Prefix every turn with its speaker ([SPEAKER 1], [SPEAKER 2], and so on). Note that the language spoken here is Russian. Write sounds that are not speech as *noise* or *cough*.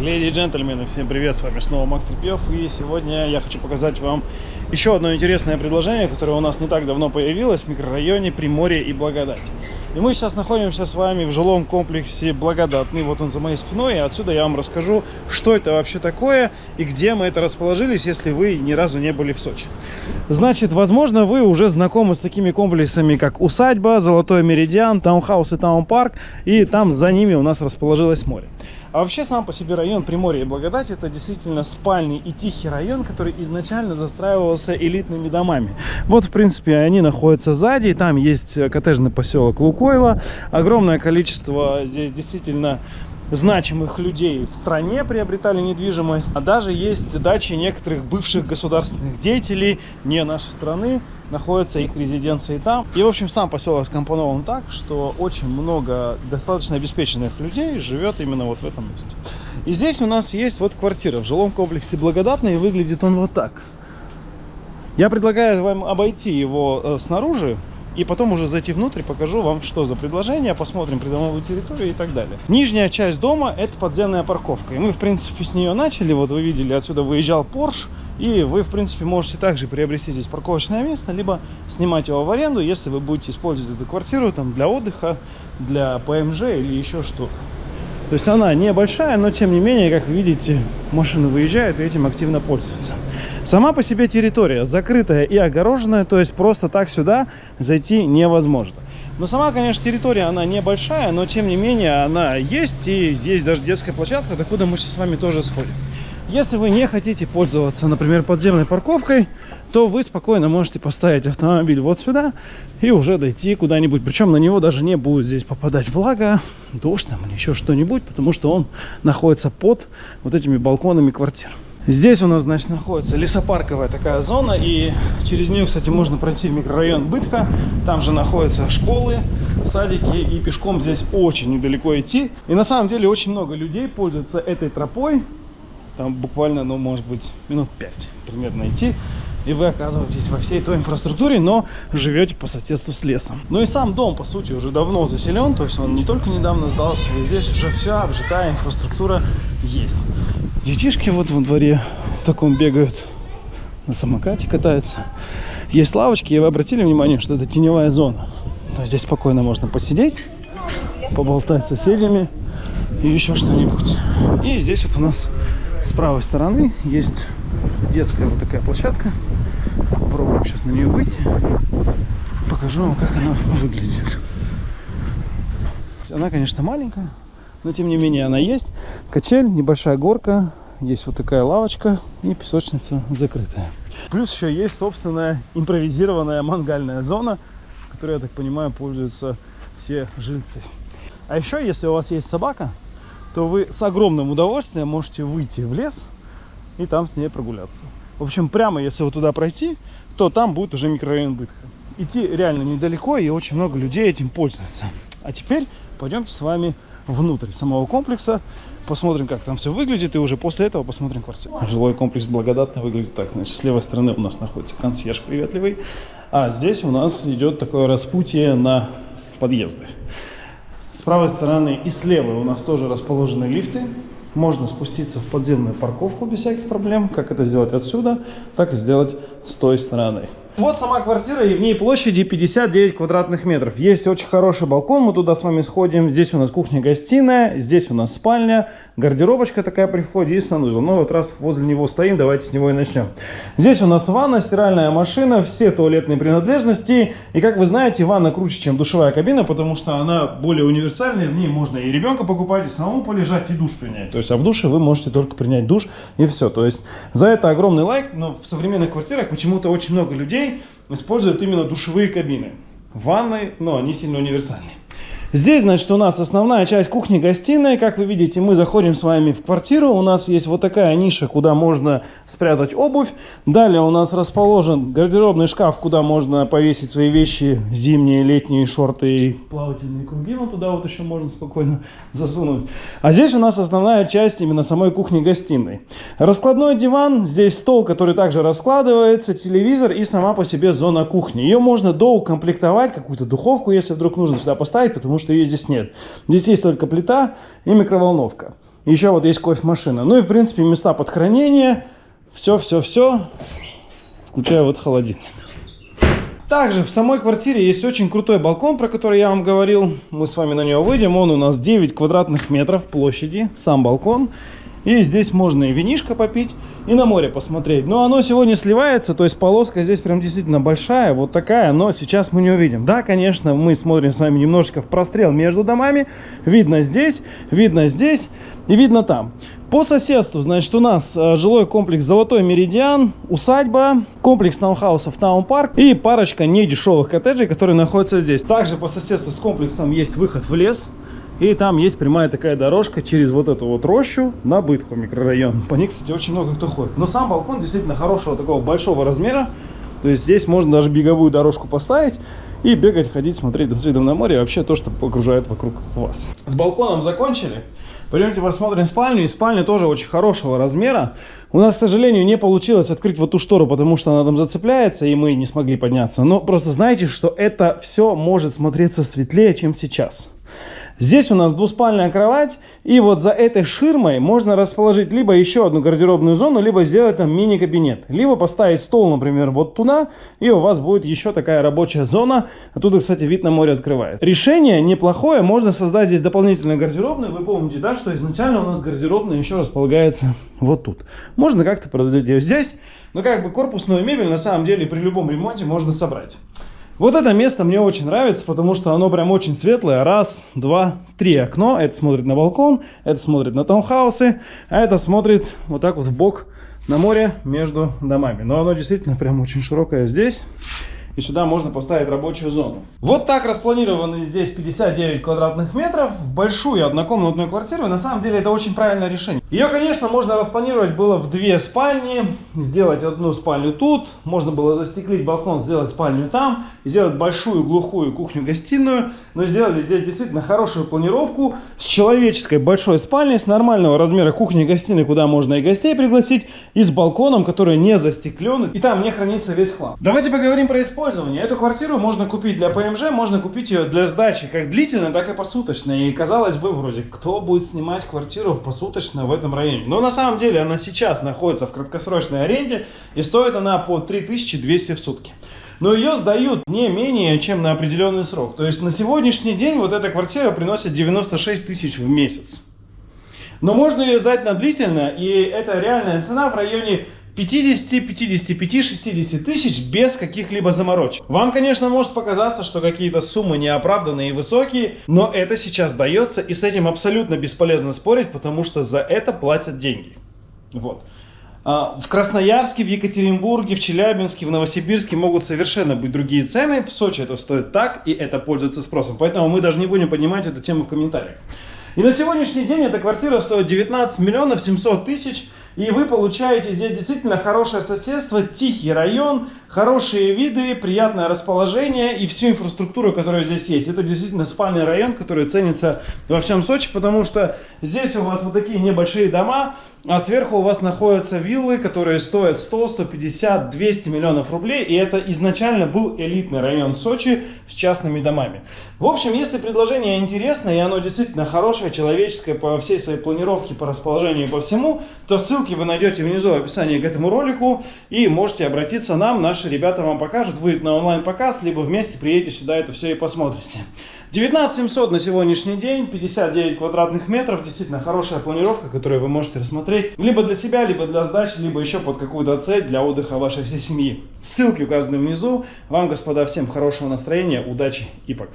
[SPEAKER 1] Леди и джентльмены, всем привет, с вами снова Макс Трепьев, и сегодня я хочу показать вам еще одно интересное предложение, которое у нас не так давно появилось в микрорайоне Приморье и Благодать. И мы сейчас находимся с вами в жилом комплексе Благодатный, вот он за моей спиной, и отсюда я вам расскажу, что это вообще такое и где мы это расположились, если вы ни разу не были в Сочи. Значит, возможно, вы уже знакомы с такими комплексами, как Усадьба, Золотой Меридиан, Таунхаус и Таунпарк, и там за ними у нас расположилось море. А вообще сам по себе район Приморья и Благодать это действительно спальный и тихий район, который изначально застраивался элитными домами. Вот, в принципе, они находятся сзади, там есть коттеджный поселок Лукойла, огромное количество здесь действительно значимых людей в стране приобретали недвижимость, а даже есть дачи некоторых бывших государственных деятелей не нашей страны, находятся их резиденции там. И, в общем, сам поселок скомпонован так, что очень много достаточно обеспеченных людей живет именно вот в этом месте. И здесь у нас есть вот квартира в жилом комплексе Благодатный, и выглядит он вот так. Я предлагаю вам обойти его э, снаружи, и потом уже зайти внутрь, покажу вам, что за предложение, посмотрим придомовую территорию и так далее. Нижняя часть дома – это подземная парковка. И мы, в принципе, с нее начали. Вот вы видели, отсюда выезжал Porsche. И вы, в принципе, можете также приобрести здесь парковочное место, либо снимать его в аренду, если вы будете использовать эту квартиру там, для отдыха, для ПМЖ или еще что-то. То есть она небольшая, но тем не менее, как видите, машины выезжают и этим активно пользуются. Сама по себе территория закрытая и огороженная, то есть просто так сюда зайти невозможно. Но сама, конечно, территория, она небольшая, но тем не менее она есть, и здесь даже детская площадка, докуда мы сейчас с вами тоже сходим. Если вы не хотите пользоваться, например, подземной парковкой, то вы спокойно можете поставить автомобиль вот сюда и уже дойти куда-нибудь. Причем на него даже не будет здесь попадать влага, дождь там или еще что-нибудь, потому что он находится под вот этими балконами квартир. Здесь у нас, значит, находится лесопарковая такая зона, и через нее, кстати, можно пройти в микрорайон Бытка. Там же находятся школы, садики, и пешком здесь очень недалеко идти. И на самом деле очень много людей пользуются этой тропой. Там буквально, ну, может быть, минут 5 примерно идти. И вы оказываетесь во всей той инфраструктуре, но живете по соседству с лесом. Ну и сам дом, по сути, уже давно заселен. То есть он не только недавно сдался, и здесь уже вся обжитая инфраструктура есть. Детишки вот во дворе в таком бегают, на самокате катаются. Есть лавочки, и вы обратили внимание, что это теневая зона. То есть здесь спокойно можно посидеть, поболтать с соседями и еще что-нибудь. И здесь вот у нас с правой стороны есть детская вот такая площадка. Попробуем сейчас на нее выйти. Покажу вам, как она выглядит. Она, конечно, маленькая, но тем не менее она есть. Качель, небольшая горка, есть вот такая лавочка и песочница закрытая. Плюс еще есть собственная импровизированная мангальная зона, которой, я так понимаю, пользуются все жильцы. А еще, если у вас есть собака, то вы с огромным удовольствием можете выйти в лес и там с ней прогуляться. В общем, прямо если вот туда пройти, то там будет уже микрорайон Бытха. Идти реально недалеко, и очень много людей этим пользуются. А теперь пойдемте с вами внутрь самого комплекса, посмотрим, как там все выглядит, и уже после этого посмотрим квартиру. Жилой комплекс благодатно выглядит так. Значит, с левой стороны у нас находится консьерж приветливый, а здесь у нас идет такое распутье на подъезды. С правой стороны и с левой у нас тоже расположены лифты. Можно спуститься в подземную парковку без всяких проблем. Как это сделать отсюда, так и сделать с той стороны. Вот сама квартира, и в ней площади 59 квадратных метров. Есть очень хороший балкон, мы туда с вами сходим. Здесь у нас кухня-гостиная, здесь у нас спальня, гардеробочка такая при входе и санузел. Ну вот раз возле него стоим, давайте с него и начнем. Здесь у нас ванна, стиральная машина, все туалетные принадлежности. И как вы знаете, ванна круче, чем душевая кабина, потому что она более универсальная. В ней можно и ребенка покупать, и самому полежать, и душ принять. То есть, а в душе вы можете только принять душ, и все. То есть, за это огромный лайк, но в современных квартирах почему-то очень много людей используют именно душевые кабины. Ванны, но они сильно универсальные. Здесь, значит, у нас основная часть кухни-гостиной. Как вы видите, мы заходим с вами в квартиру. У нас есть вот такая ниша, куда можно спрятать обувь. Далее у нас расположен гардеробный шкаф, куда можно повесить свои вещи, зимние, летние шорты и плавательные круги. Ну, туда вот еще можно спокойно *laughs* засунуть. А здесь у нас основная часть именно самой кухни-гостиной. Раскладной диван, здесь стол, который также раскладывается, телевизор и сама по себе зона кухни. Ее можно доукомплектовать, какую-то духовку, если вдруг нужно сюда поставить, потому что ее здесь нет. Здесь есть только плита и микроволновка. Еще вот есть кофемашина. Ну и, в принципе, места под хранение. Все-все-все. Включая вот холодильник. Также в самой квартире есть очень крутой балкон, про который я вам говорил. Мы с вами на него выйдем. Он у нас 9 квадратных метров площади, сам балкон. И здесь можно и винишко попить, и на море посмотреть. Но оно сегодня сливается, то есть полоска здесь прям действительно большая, вот такая, но сейчас мы не увидим. Да, конечно, мы смотрим с вами немножечко в прострел между домами. Видно здесь, видно здесь и видно там. По соседству, значит, у нас э, жилой комплекс «Золотой Меридиан», усадьба, комплекс таунхаусов «Таун-парк» и парочка недешевых коттеджей, которые находятся здесь. Также по соседству с комплексом есть выход в лес. И там есть прямая такая дорожка через вот эту вот рощу на Бытху микрорайон. По ней, кстати, очень много кто ходит. Но сам балкон действительно хорошего такого большого размера. То есть здесь можно даже беговую дорожку поставить и бегать, ходить, смотреть с видом на море. И вообще то, что окружает вокруг вас. С балконом закончили. Пойдемте посмотрим спальню. И спальня тоже очень хорошего размера. У нас, к сожалению, не получилось открыть вот ту штору, потому что она там зацепляется, и мы не смогли подняться. Но просто знаете, что это все может смотреться светлее, чем сейчас. Здесь у нас двуспальная кровать, и вот за этой ширмой можно расположить либо еще одну гардеробную зону, либо сделать там мини-кабинет. Либо поставить стол, например, вот туда, и у вас будет еще такая рабочая зона. Оттуда, кстати, вид на море открывает. Решение неплохое, можно создать здесь дополнительную гардеробную. Вы помните, да, что изначально у нас гардеробная еще располагается вот тут. Можно как-то продать ее здесь, но как бы корпусную мебель на самом деле при любом ремонте можно собрать. Вот это место мне очень нравится, потому что оно прям очень светлое. Раз, два, три окно. Это смотрит на балкон, это смотрит на таунхаусы, а это смотрит вот так вот в бок на море между домами. Но оно действительно прям очень широкое здесь и сюда можно поставить рабочую зону. Вот так распланированы здесь 59 квадратных метров в большую однокомнатную квартиру. На самом деле это очень правильное решение. Ее, конечно, можно распланировать было в две спальни, сделать одну спальню тут, можно было застеклить балкон, сделать спальню там, сделать большую глухую кухню-гостиную, но сделали здесь действительно хорошую планировку с человеческой большой спальней, с нормального размера кухни-гостиной, куда можно и гостей пригласить, и с балконом, который не застеклен, и там не хранится весь хлам. Давайте поговорим про использование использования. Эту квартиру можно купить для ПМЖ, можно купить ее для сдачи как длительно, так и посуточно. И казалось бы, вроде, кто будет снимать квартиру посуточно в этом районе? Но на самом деле она сейчас находится в краткосрочной аренде и стоит она по 3200 в сутки. Но ее сдают не менее, чем на определенный срок. То есть на сегодняшний день вот эта квартира приносит 96 тысяч в месяц. Но можно ее сдать на длительно, и это реальная цена в районе 50, 55, 60 тысяч без каких-либо заморочек. Вам, конечно, может показаться, что какие-то суммы неоправданные и высокие, но это сейчас дается, и с этим абсолютно бесполезно спорить, потому что за это платят деньги. Вот. А, в Красноярске, в Екатеринбурге, в Челябинске, в Новосибирске могут совершенно быть другие цены. В Сочи это стоит так, и это пользуется спросом. Поэтому мы даже не будем поднимать эту тему в комментариях. И на сегодняшний день эта квартира стоит 19 миллионов 700 тысяч. И вы получаете здесь действительно хорошее соседство, тихий район, хорошие виды, приятное расположение и всю инфраструктуру, которая здесь есть. Это действительно спальный район, который ценится во всем Сочи, потому что здесь у вас вот такие небольшие дома, а сверху у вас находятся виллы, которые стоят 100, 150, 200 миллионов рублей. И это изначально был элитный район Сочи с частными домами. В общем, если предложение интересное и оно действительно хорошее, человеческое по всей своей планировке, по расположению и по всему, то ссылки вы найдете внизу в описании к этому ролику. И можете обратиться нам, наши ребята вам покажут, выйдет на онлайн-показ, либо вместе приедете сюда это все и посмотрите. 19 700 на сегодняшний день, 59 квадратных метров, действительно хорошая планировка, которую вы можете рассмотреть либо для себя, либо для сдачи, либо еще под какую-то цель для отдыха вашей всей семьи. Ссылки указаны внизу. Вам, господа, всем хорошего настроения, удачи и пока.